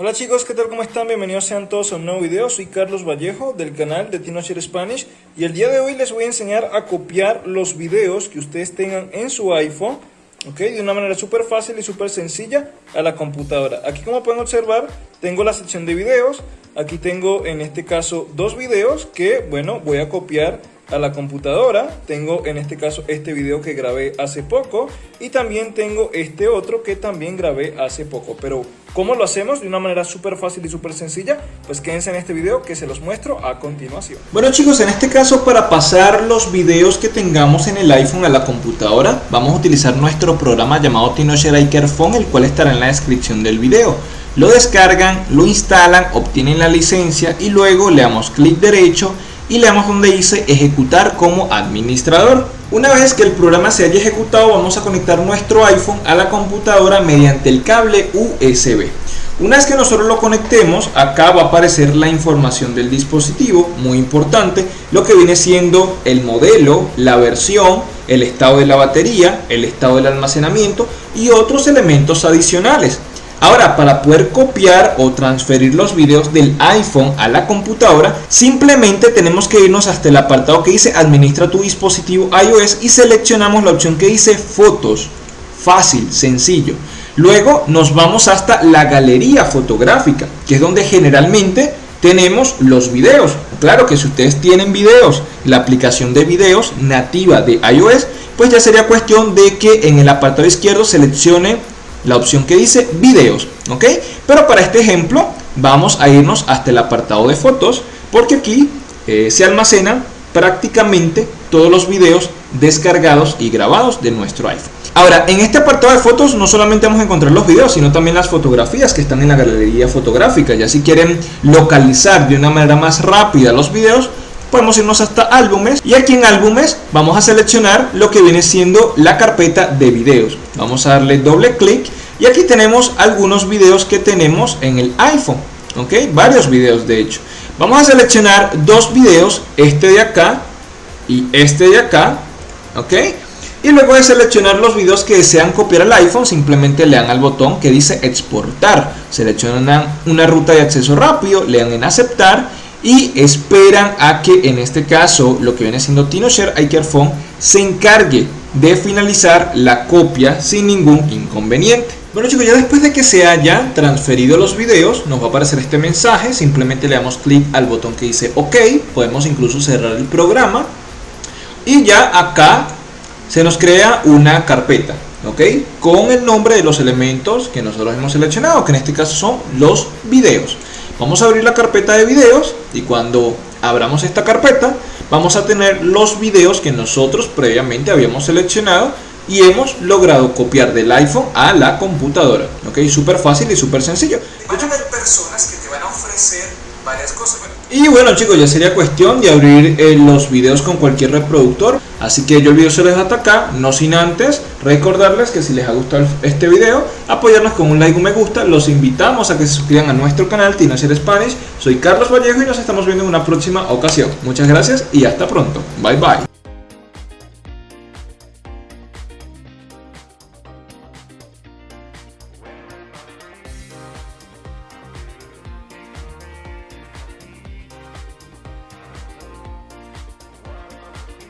Hola chicos, ¿qué tal? ¿Cómo están? Bienvenidos sean todos a un nuevo video. Soy Carlos Vallejo del canal de TinoShare Spanish y el día de hoy les voy a enseñar a copiar los videos que ustedes tengan en su iPhone ¿ok? de una manera súper fácil y súper sencilla a la computadora. Aquí como pueden observar tengo la sección de videos, aquí tengo en este caso dos videos que bueno voy a copiar a la computadora. Tengo en este caso este video que grabé hace poco y también tengo este otro que también grabé hace poco. Pero ¿cómo lo hacemos? De una manera súper fácil y súper sencilla. Pues quédense en este video que se los muestro a continuación. Bueno chicos, en este caso para pasar los videos que tengamos en el iPhone a la computadora, vamos a utilizar nuestro programa llamado TinoShare Iker Phone, el cual estará en la descripción del video. Lo descargan, lo instalan, obtienen la licencia y luego le damos clic derecho y le damos donde dice ejecutar como administrador. Una vez que el programa se haya ejecutado vamos a conectar nuestro iPhone a la computadora mediante el cable USB. Una vez que nosotros lo conectemos, acá va a aparecer la información del dispositivo, muy importante, lo que viene siendo el modelo, la versión, el estado de la batería, el estado del almacenamiento y otros elementos adicionales. Ahora, para poder copiar o transferir los videos del iPhone a la computadora, simplemente tenemos que irnos hasta el apartado que dice Administra tu dispositivo iOS y seleccionamos la opción que dice Fotos. Fácil, sencillo. Luego nos vamos hasta la galería fotográfica, que es donde generalmente tenemos los videos. Claro que si ustedes tienen videos, la aplicación de videos nativa de iOS, pues ya sería cuestión de que en el apartado izquierdo seleccione la opción que dice videos, ¿ok? Pero para este ejemplo vamos a irnos hasta el apartado de fotos porque aquí eh, se almacenan prácticamente todos los videos descargados y grabados de nuestro iPhone. Ahora, en este apartado de fotos no solamente vamos a encontrar los videos, sino también las fotografías que están en la galería fotográfica. Ya si quieren localizar de una manera más rápida los videos, podemos irnos hasta álbumes y aquí en álbumes vamos a seleccionar lo que viene siendo la carpeta de videos. Vamos a darle doble clic y aquí tenemos algunos videos que tenemos en el iPhone ok varios videos de hecho. Vamos a seleccionar dos videos este de acá y este de acá ok y luego de seleccionar los videos que desean copiar al iPhone simplemente le dan al botón que dice exportar. Seleccionan una ruta de acceso rápido le dan en aceptar y esperan a que en este caso lo que viene siendo TinoShare iCareFone se encargue de finalizar la copia sin ningún inconveniente. Bueno chicos, ya después de que se haya transferido los videos, nos va a aparecer este mensaje, simplemente le damos clic al botón que dice OK, podemos incluso cerrar el programa y ya acá se nos crea una carpeta, ¿ok? Con el nombre de los elementos que nosotros hemos seleccionado, que en este caso son los videos. Vamos a abrir la carpeta de videos y cuando abramos esta carpeta vamos a tener los videos que nosotros previamente habíamos seleccionado y hemos logrado copiar del iPhone a la computadora. Ok, súper fácil y súper sencillo. A personas que te van a ofrecer Y bueno chicos, ya sería cuestión de abrir eh, los videos con cualquier reproductor. Así que yo el video se les hasta acá, no sin antes recordarles que si les ha gustado este video, apoyarnos con un like o un me gusta. Los invitamos a que se suscriban a nuestro canal Tinacer Spanish. Soy Carlos Vallejo y nos estamos viendo en una próxima ocasión. Muchas gracias y hasta pronto. Bye bye.